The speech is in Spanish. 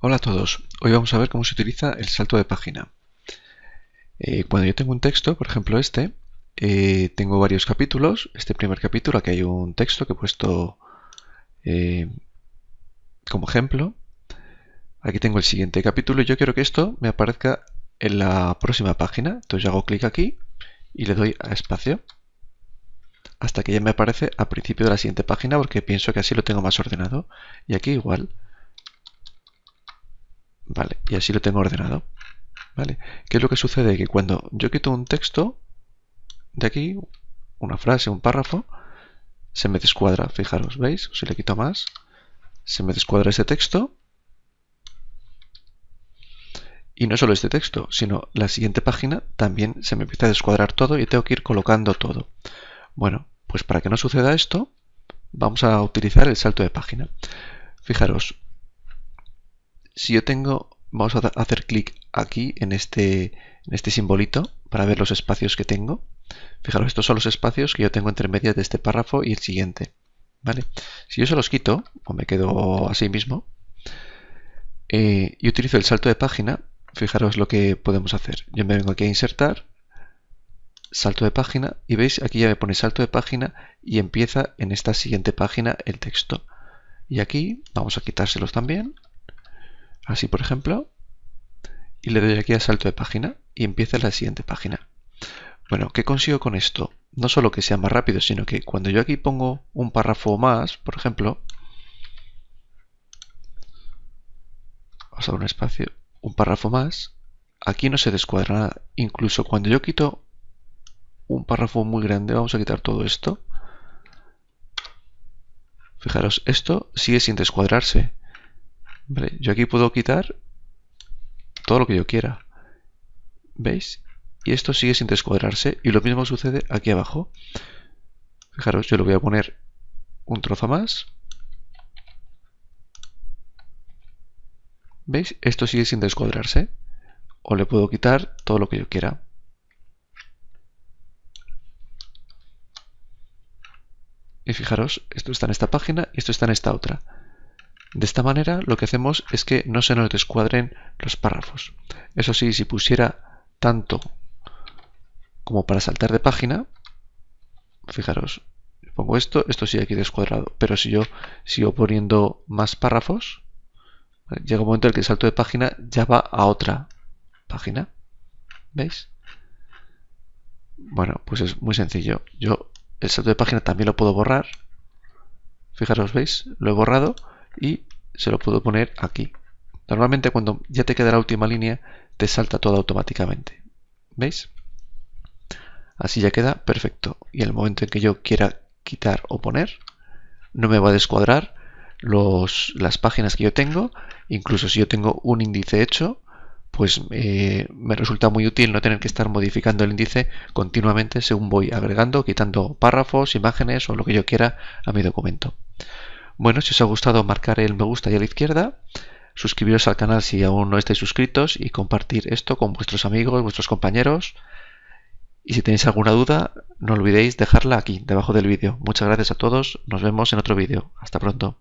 Hola a todos, hoy vamos a ver cómo se utiliza el salto de página. Eh, cuando yo tengo un texto, por ejemplo este, eh, tengo varios capítulos. Este primer capítulo, aquí hay un texto que he puesto eh, como ejemplo. Aquí tengo el siguiente capítulo y yo quiero que esto me aparezca en la próxima página. Entonces hago clic aquí y le doy a espacio hasta que ya me aparece al principio de la siguiente página porque pienso que así lo tengo más ordenado. Y aquí igual. Vale, y así lo tengo ordenado. ¿Vale? ¿Qué es lo que sucede? Que cuando yo quito un texto de aquí, una frase, un párrafo, se me descuadra. Fijaros, ¿veis? Si le quito más, se me descuadra ese texto. Y no solo este texto, sino la siguiente página también se me empieza a descuadrar todo y tengo que ir colocando todo. Bueno, pues para que no suceda esto, vamos a utilizar el salto de página. Fijaros, si yo tengo, vamos a hacer clic aquí en este, en este simbolito para ver los espacios que tengo. Fijaros, estos son los espacios que yo tengo entre medias de este párrafo y el siguiente. ¿Vale? Si yo se los quito, o me quedo así mismo, eh, y utilizo el salto de página, fijaros lo que podemos hacer. Yo me vengo aquí a insertar, salto de página, y veis, aquí ya me pone salto de página y empieza en esta siguiente página el texto. Y aquí vamos a quitárselos también, así por ejemplo, y le doy aquí a salto de página y empieza la siguiente página. Bueno, ¿qué consigo con esto? No solo que sea más rápido, sino que cuando yo aquí pongo un párrafo más, por ejemplo, vamos a dar un espacio, un párrafo más, aquí no se descuadra nada. Incluso cuando yo quito un párrafo muy grande, vamos a quitar todo esto. Fijaros, esto sigue sin descuadrarse. Yo aquí puedo quitar todo lo que yo quiera. ¿Veis? Y esto sigue sin descuadrarse y lo mismo sucede aquí abajo. Fijaros, yo le voy a poner un trozo más. ¿Veis? Esto sigue sin descuadrarse. O le puedo quitar todo lo que yo quiera. Y fijaros, esto está en esta página y esto está en esta otra. De esta manera lo que hacemos es que no se nos descuadren los párrafos. Eso sí, si pusiera tanto como para saltar de página, fijaros, pongo esto, esto sigue aquí descuadrado, pero si yo sigo poniendo más párrafos, llega un momento en el que el salto de página ya va a otra página. ¿Veis? Bueno, pues es muy sencillo. Yo el salto de página también lo puedo borrar. Fijaros, ¿veis? Lo he borrado y se lo puedo poner aquí. Normalmente cuando ya te queda la última línea, te salta todo automáticamente. ¿Veis? Así ya queda perfecto. Y el momento en que yo quiera quitar o poner, no me va a descuadrar las páginas que yo tengo. Incluso si yo tengo un índice hecho, pues eh, me resulta muy útil no tener que estar modificando el índice continuamente según voy agregando, quitando párrafos, imágenes o lo que yo quiera a mi documento. Bueno, si os ha gustado marcar el me gusta y a la izquierda, suscribiros al canal si aún no estáis suscritos y compartir esto con vuestros amigos, vuestros compañeros. Y si tenéis alguna duda, no olvidéis dejarla aquí, debajo del vídeo. Muchas gracias a todos, nos vemos en otro vídeo. Hasta pronto.